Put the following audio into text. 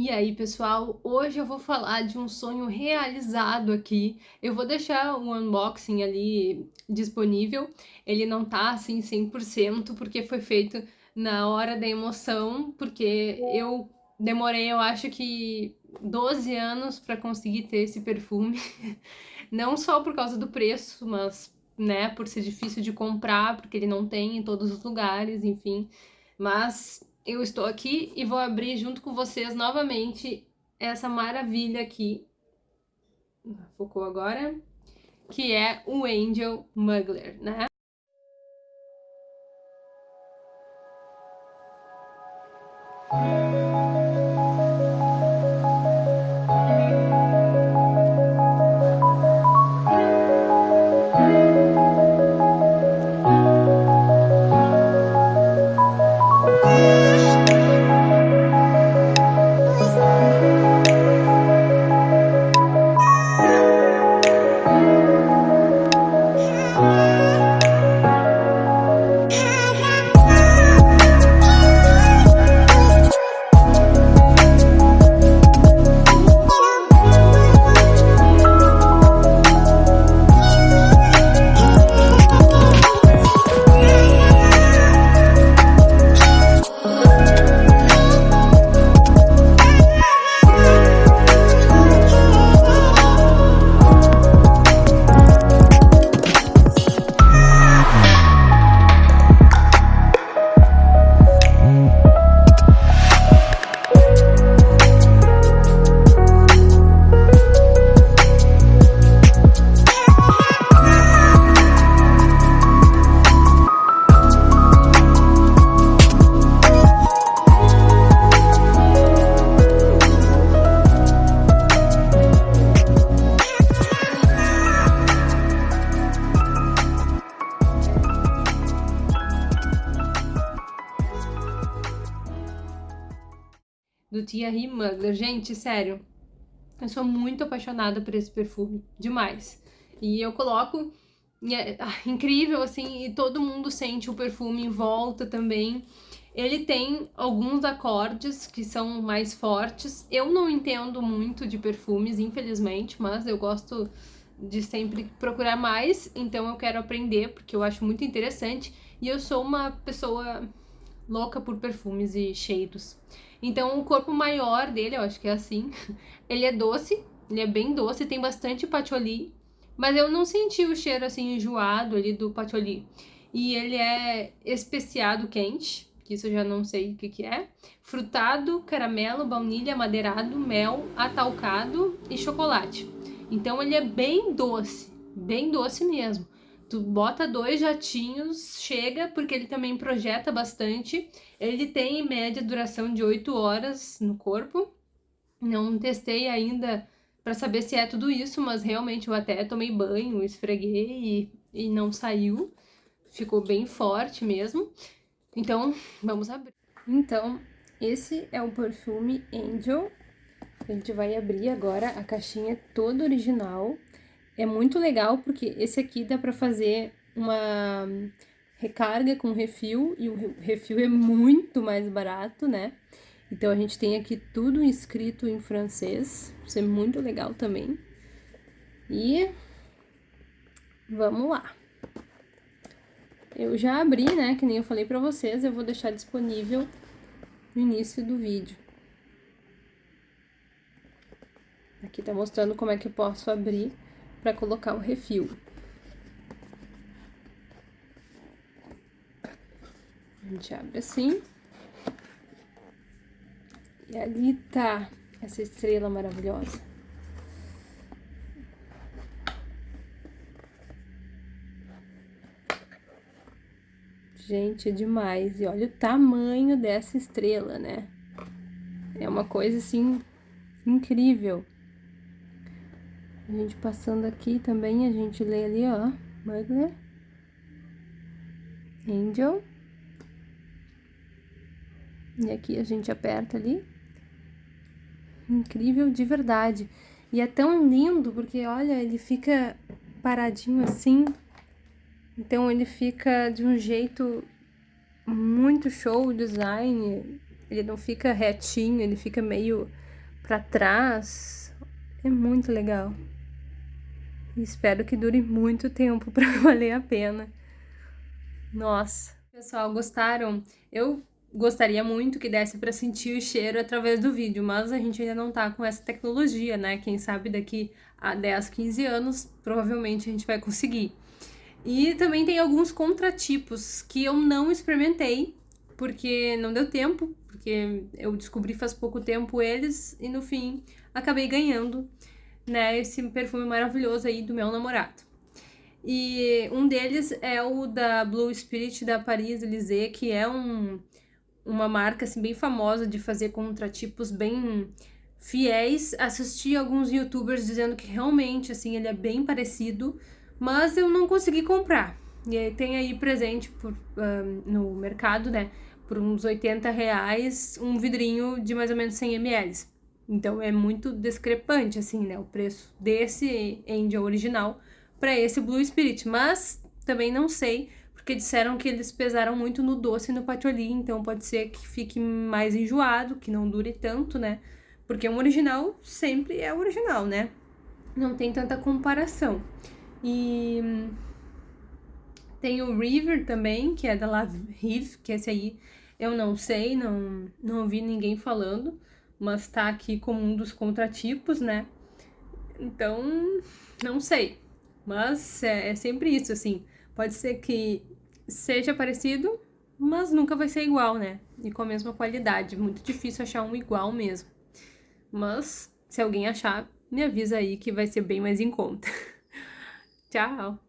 E aí, pessoal, hoje eu vou falar de um sonho realizado aqui. Eu vou deixar o unboxing ali disponível. Ele não tá assim 100% porque foi feito na hora da emoção, porque eu demorei, eu acho que 12 anos para conseguir ter esse perfume. Não só por causa do preço, mas, né, por ser difícil de comprar, porque ele não tem em todos os lugares, enfim. Mas eu estou aqui e vou abrir junto com vocês novamente essa maravilha aqui. Focou agora? Que é o Angel Muggler, né? Do Thierry Mugler. Gente, sério, eu sou muito apaixonada por esse perfume, demais. E eu coloco, é, ah, incrível, assim, e todo mundo sente o perfume em volta também. Ele tem alguns acordes que são mais fortes. Eu não entendo muito de perfumes, infelizmente, mas eu gosto de sempre procurar mais, então eu quero aprender, porque eu acho muito interessante. E eu sou uma pessoa louca por perfumes e cheiros. Então o corpo maior dele, eu acho que é assim, ele é doce, ele é bem doce, tem bastante patchouli, mas eu não senti o cheiro assim enjoado ali do patchouli. E ele é especiado quente, que isso eu já não sei o que que é, frutado, caramelo, baunilha, madeirado, mel, atalcado e chocolate. Então ele é bem doce, bem doce mesmo. Tu bota dois jatinhos, chega, porque ele também projeta bastante. Ele tem em média duração de 8 horas no corpo. Não testei ainda para saber se é tudo isso, mas realmente eu até tomei banho, esfreguei e, e não saiu. Ficou bem forte mesmo. Então, vamos abrir. Então, esse é o perfume Angel. A gente vai abrir agora a caixinha toda original. É muito legal porque esse aqui dá para fazer uma recarga com refil e o refil é muito mais barato, né? Então a gente tem aqui tudo escrito em francês, isso é muito legal também. E vamos lá. Eu já abri, né, que nem eu falei pra vocês, eu vou deixar disponível no início do vídeo. Aqui tá mostrando como é que eu posso abrir para colocar o refil. A gente abre assim. E ali tá essa estrela maravilhosa. Gente, é demais. E olha o tamanho dessa estrela, né? É uma coisa, assim, incrível. A gente passando aqui também, a gente lê ali, ó, Mugler, Angel. E aqui a gente aperta ali. Incrível de verdade. E é tão lindo, porque, olha, ele fica paradinho assim. Então, ele fica de um jeito muito show, o design. ele não fica retinho, ele fica meio para trás. É muito legal. Espero que dure muito tempo para valer a pena. Nossa. Pessoal, gostaram? Eu gostaria muito que desse para sentir o cheiro através do vídeo, mas a gente ainda não tá com essa tecnologia, né? Quem sabe daqui a 10, 15 anos, provavelmente a gente vai conseguir. E também tem alguns contratipos que eu não experimentei, porque não deu tempo, porque eu descobri faz pouco tempo eles e no fim acabei ganhando, né, esse perfume maravilhoso aí do meu namorado. E um deles é o da Blue Spirit da Paris Élysée, que é um, uma marca assim bem famosa de fazer contratipos bem fiéis. Assisti alguns youtubers dizendo que realmente assim ele é bem parecido, mas eu não consegui comprar. E tem aí presente por, um, no mercado, né? Por uns 80 reais, um vidrinho de mais ou menos 100 ml. Então é muito discrepante, assim, né? O preço desse Angel original para esse Blue Spirit. Mas também não sei, porque disseram que eles pesaram muito no doce e no patchouli. Então pode ser que fique mais enjoado, que não dure tanto, né? Porque um original sempre é original, né? Não tem tanta comparação. E tem o River também, que é da La Rive, que esse aí eu não sei, não, não ouvi ninguém falando, mas tá aqui como um dos contratipos, né? Então, não sei. Mas é, é sempre isso, assim. Pode ser que seja parecido, mas nunca vai ser igual, né? E com a mesma qualidade. Muito difícil achar um igual mesmo. Mas, se alguém achar, me avisa aí que vai ser bem mais em conta. Tchau!